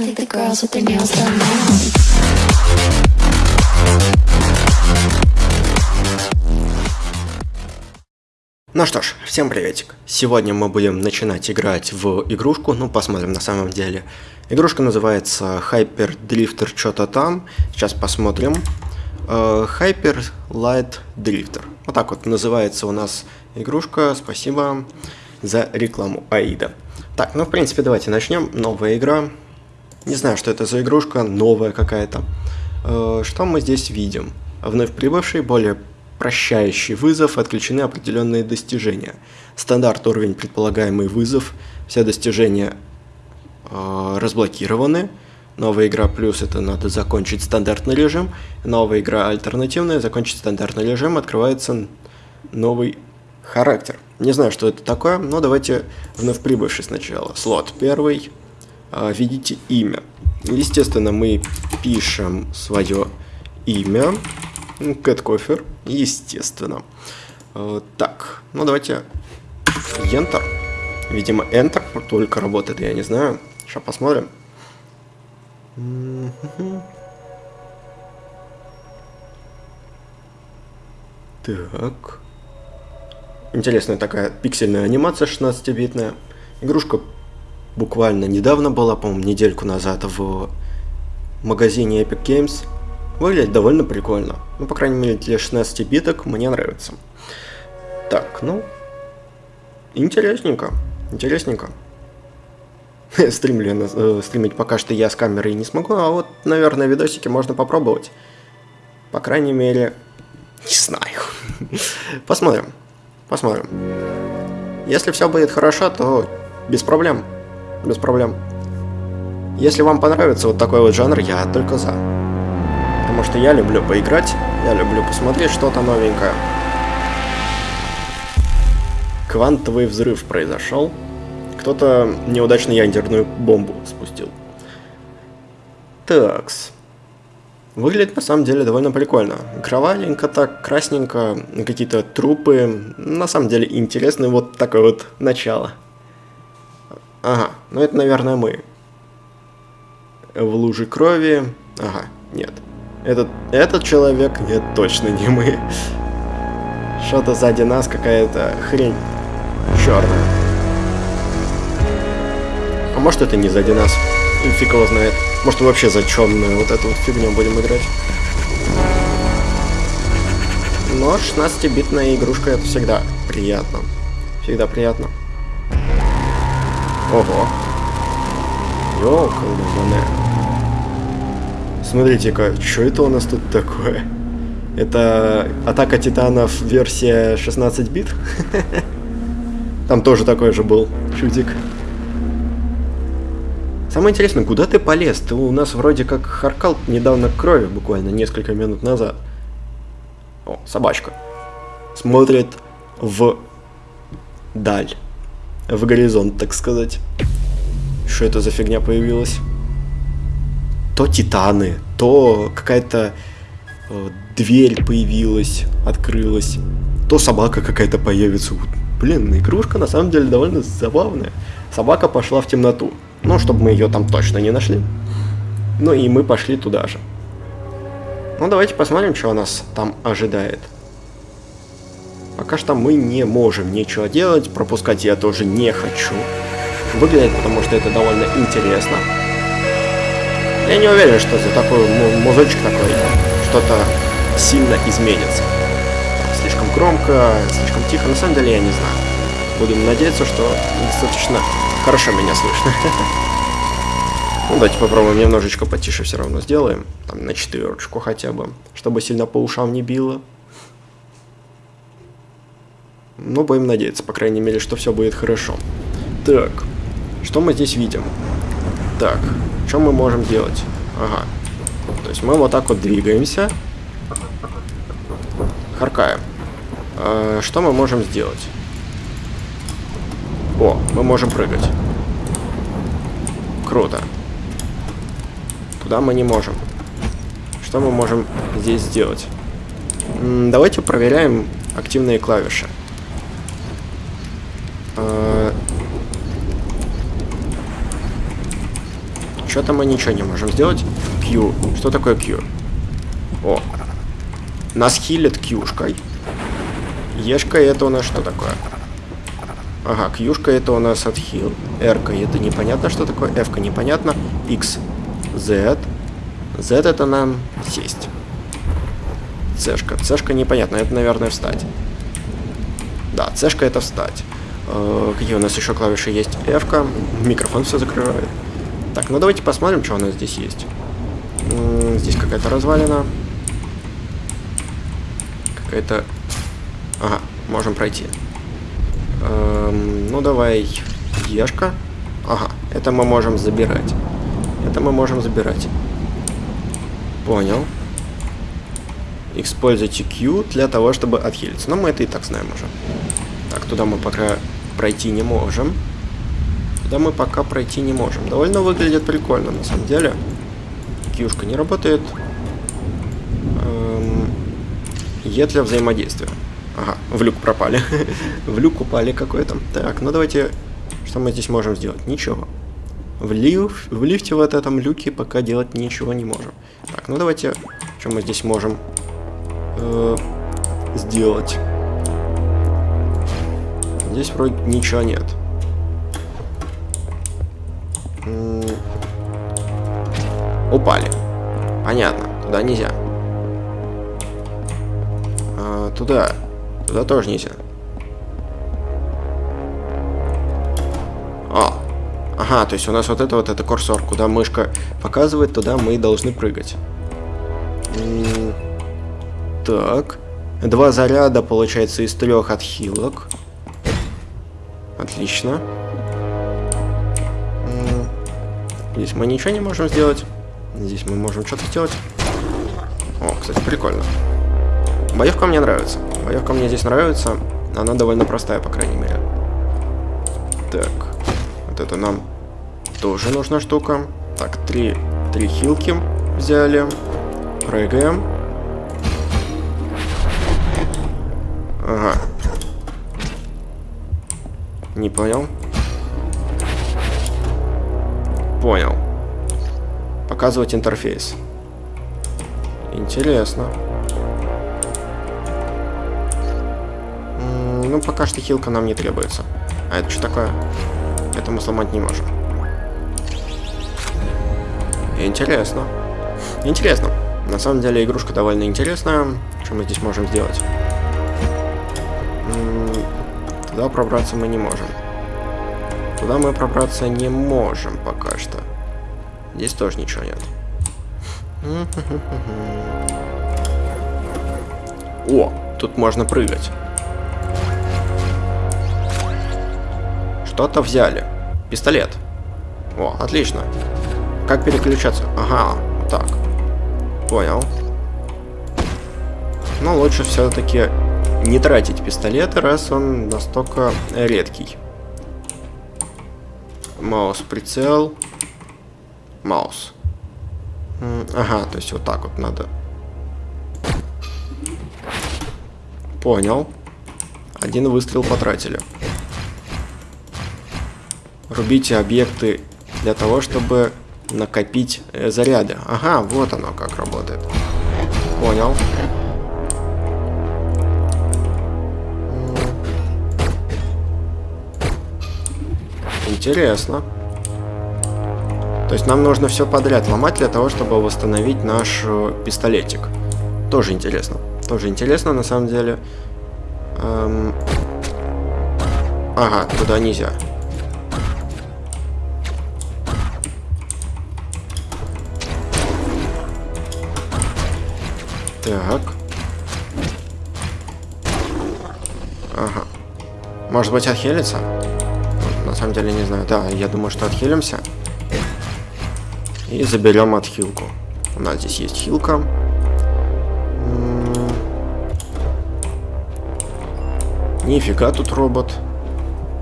I think the girls with their nails done now. Ну что ж, всем приветик. Сегодня мы будем начинать играть в игрушку, ну посмотрим на самом деле. Игрушка называется Hyper Drifter что-то там. Сейчас посмотрим. Э, Hyper Light Drifter. Вот так вот называется у нас игрушка. Спасибо за рекламу Аида. Так, ну в принципе давайте начнем. Новая игра. Не знаю, что это за игрушка, новая какая-то. Э, Что мы здесь видим? Вновь прибывший, более прощающий вызов, отключены определенные достижения. Стандарт уровень предполагаемый вызов, все достижения э, разблокированы. Новая игра плюс это надо закончить стандартный режим. Новая игра альтернативная, закончить стандартный режим, открывается новый характер. Не знаю, что это такое, но давайте вновь прибывший сначала. Слот первый. А, Видите имя. Естественно, мы пишем свое имя. Кэт Кофер, естественно. Э, Так, ну давайте Enter. Видимо, Enter только работает, я не знаю. Сейчас посмотрим. Так. Интересная такая пиксельная анимация 16-битная. Игрушка буквально недавно была, по-моему, недельку назад в магазине Epic Games. Выглядит довольно прикольно. Ну, по крайней мере, для 16 биток мне нравится. Так, ну... Интересненько. Интересненько. Стримлю э, стримить пока что я с камерой не смогу, а вот, наверное, видосики можно попробовать. По крайней мере, не знаю. Посмотрим. Посмотрим. Если все будет хорошо, то без проблем. Без проблем. Если вам понравится вот такой вот жанр, я только за. Потому что я люблю поиграть, я люблю посмотреть что-то новенькое. Квантовый взрыв произошел. Кто-то неудачно ядерную бомбу спустил. Такс. Выглядит на самом деле довольно прикольно. Кровавенько так, красненько, какие-то трупы. На самом деле интересно вот такое вот начало. Ага, ну это, наверное, мы. В луже крови. Ага, нет. Этот, этот человек, нет, точно не мы. Что-то сзади нас какая-то хрень черная. А может это не сзади нас? Фиг его знает. Может вообще за черную вот эту вот фигню будем играть. Но 16-битная игрушка это всегда приятно. Всегда приятно. Ого. Ёлка-лузане. Смотрите-ка, что это у нас тут такое? Это Атака Титанов версия 16 бит? Там тоже такой же был чудик. Самое интересное, куда ты полез? Ты у нас вроде как харкал недавно крови, буквально несколько минут назад. О, собачка. Смотрит в даль. В горизонт, так сказать. Что это за фигня появилась? То титаны, то какая-то э, дверь появилась, открылась, то собака какая-то появится. Блин, игрушка на самом деле довольно забавная. Собака пошла в темноту. Ну, чтобы мы ее там точно не нашли. Ну и мы пошли туда же. Ну, давайте посмотрим, что нас там ожидает. Пока что мы не можем ничего делать, пропускать я тоже не хочу. Выглядит, потому что это довольно интересно. Я не уверен, что за такой му- музычек такой что-то сильно изменится. Слишком громко, слишком тихо, на самом деле я не знаю. Будем надеяться, что достаточно хорошо меня слышно. Ну, давайте попробуем немножечко потише все равно сделаем. Там на четверочку хотя бы, чтобы сильно по ушам не било. Ну, будем надеяться, по крайней мере, что все будет хорошо. Так, что мы здесь видим? Так, что мы можем делать? Ага. То есть мы вот так вот двигаемся. Харкаем. А, что мы можем сделать? О, мы можем прыгать. Круто. Туда мы не можем. Что мы можем здесь сделать? М, Давайте проверяем активные клавиши. Что-то мы ничего не можем сделать. Q. Что такое Q? О. Нас хилит Qшкой. Ешка это у нас что такое? Ага, Qшка это у нас отхил. R-ка это непонятно, что такое. F-ка непонятно. X. Z. Z это нам сесть. C-шка. C-шка непонятно. Это, наверное, встать. Да, C-шка это встать. Э, какие у нас еще клавиши есть? F-ка. Микрофон все закрывает. Так, ну давайте посмотрим, что у нас здесь есть. Здесь какая-то развалина. Какая-то... Ага, можем пройти. Эм, ну давай, Ешка. Ага, это мы можем забирать. Это мы можем забирать. Понял. Используйте Q для того, чтобы отхилиться. Но мы это и так знаем уже. Так, туда мы пока пройти не можем. Туда мы пока пройти не можем. Довольно выглядит прикольно, на самом деле. Кьюшка не работает. Эм, е для взаимодействия. Ага, в люк пропали. в люк упали какой-то. Так, ну давайте... Что мы здесь можем сделать? Ничего. В, лиф, в лифте вот этом люке пока делать ничего не можем. Так, ну давайте... Что мы здесь можем э, сделать? Здесь вроде ничего нет. М -м упали. Понятно. Туда нельзя. А, туда. Туда тоже нельзя. А. Ага, то есть у нас вот это вот это курсор, куда мышка показывает, туда мы должны прыгать. так. Два заряда, получается, из трех отхилок. Отлично. Здесь мы ничего не можем сделать. Здесь мы можем что-то сделать. О, кстати, прикольно. Боевка мне нравится. Боевка мне здесь нравится. Она довольно простая, по крайней мере. Так. Вот это нам тоже нужна штука. Так, три, три хилки взяли. Прыгаем. Ага. Не понял. Понял. Показывать интерфейс. Интересно. Ну, пока что хилка нам не требуется. А это что такое? Это мы сломать не можем. Интересно. Интересно. На самом деле игрушка довольно интересная. Что мы здесь можем сделать? Туда пробраться мы не можем. Туда мы пробраться не можем пока что. Здесь тоже ничего нет. О, тут можно прыгать. Что-то взяли. Пистолет. О, отлично. Как переключаться? Ага, вот так. Понял. Но лучше все-таки не тратить пистолеты, раз он настолько редкий. Маус, прицел. Маус. Ага, то есть вот так вот надо. Понял. Один выстрел потратили. Рубите объекты для того, чтобы накопить э, заряды. Ага, вот оно как работает. Понял. Интересно. То есть нам нужно все подряд ломать для того, чтобы восстановить наш э, пистолетик. Тоже интересно. Тоже интересно на самом деле. Эм... Ага, туда нельзя. Так. Ага. Может быть, отхилится? На самом деле не знаю. Да, я думаю, что отхилимся. И заберем отхилку. У нас здесь есть хилка. Нифига тут робот.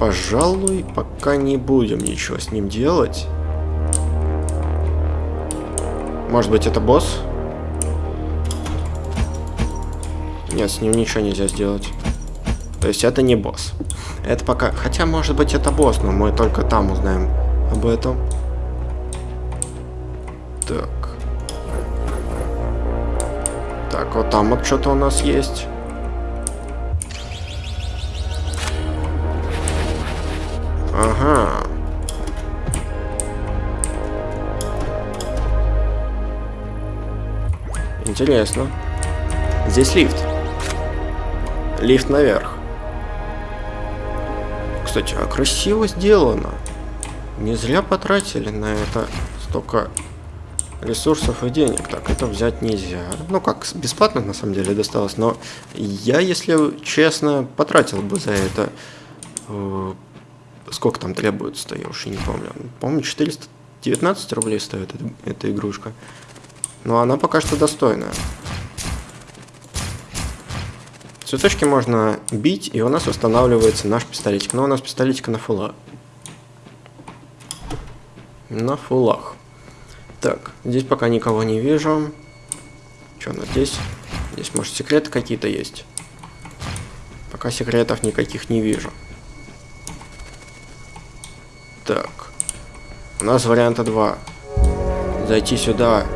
Пожалуй, пока не будем ничего с ним делать. Может быть, это босс? Нет, с ним ничего нельзя сделать. То есть это не босс. Это пока... Хотя, может быть, это босс, но мы только там узнаем об этом. Так. Так, вот там вот что-то у нас есть. Ага. Интересно. Здесь лифт. Лифт наверх. Кстати, а красиво сделано. Не зря потратили на это столько ресурсов и денег. Так, это взять нельзя. Ну, как, бесплатно на самом деле досталось. Но я, если честно, потратил бы за это... Э, сколько там требуется-то, я уж и не помню. Помню, 419 рублей стоит эта, эта игрушка. Но она пока что достойная. Цветочки можно бить, и у нас устанавливается наш пистолетик. Но у нас пистолетик на фулах. На фулах. Так, здесь пока никого не вижу. Что у нас здесь? Здесь, может, секреты какие-то есть? Пока секретов никаких не вижу. Так. У нас варианта два. Зайти сюда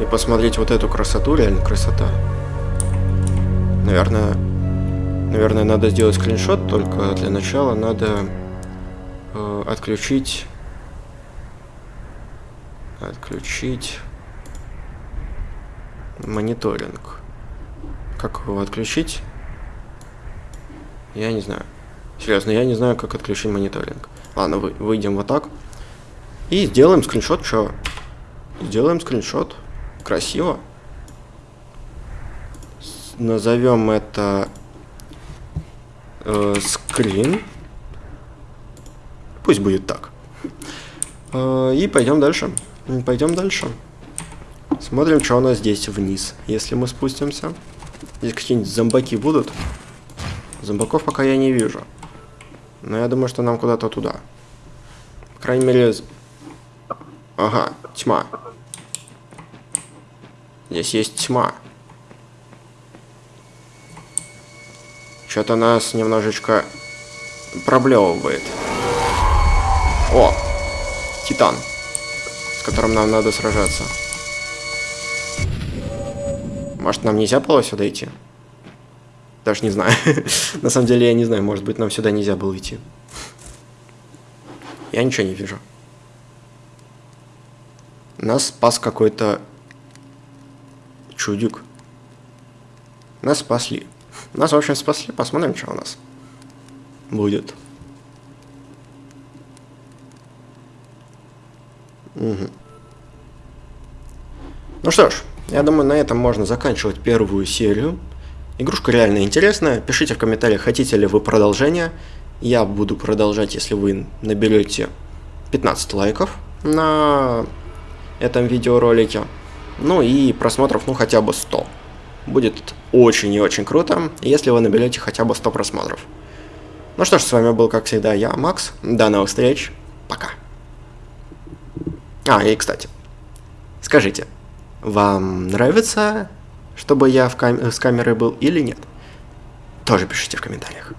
и посмотреть вот эту красоту, реально красота. Наверное, наверное, надо сделать скриншот, только для начала надо э, отключить, отключить мониторинг. Как его отключить? Я не знаю. Серьезно, я не знаю, как отключить мониторинг. Ладно, вы, выйдем вот так. И сделаем скриншот, что? Сделаем скриншот. Красиво. Назовем это э, скрин. Пусть будет так. Э, и пойдем дальше. Пойдем дальше. Смотрим, что у нас здесь вниз. Если мы спустимся. Здесь какие-нибудь зомбаки будут. Зомбаков пока я не вижу. Но я думаю, что нам куда-то туда. По крайней мере... Ага, тьма. Здесь есть тьма. Что-то нас немножечко проблевывает. О! Титан. С которым нам надо сражаться. Может, нам нельзя было сюда идти? Даже не знаю. На самом деле, я не знаю. Может быть, нам сюда нельзя было идти. Я ничего не вижу. Нас спас какой-то чудик. Нас спасли. Нас, в общем, спасли. Посмотрим, что у нас будет. Угу. Ну что ж, я думаю, на этом можно заканчивать первую серию. Игрушка реально интересная. Пишите в комментариях, хотите ли вы продолжение. Я буду продолжать, если вы наберете 15 лайков на этом видеоролике. Ну и просмотров, ну хотя бы 100. Будет очень и очень круто, если вы наберете хотя бы 100 просмотров. Ну что ж, с вами был, как всегда, я, Макс. До новых встреч. Пока. А, и кстати, скажите, вам нравится, чтобы я в кам с камерой был или нет? Тоже пишите в комментариях.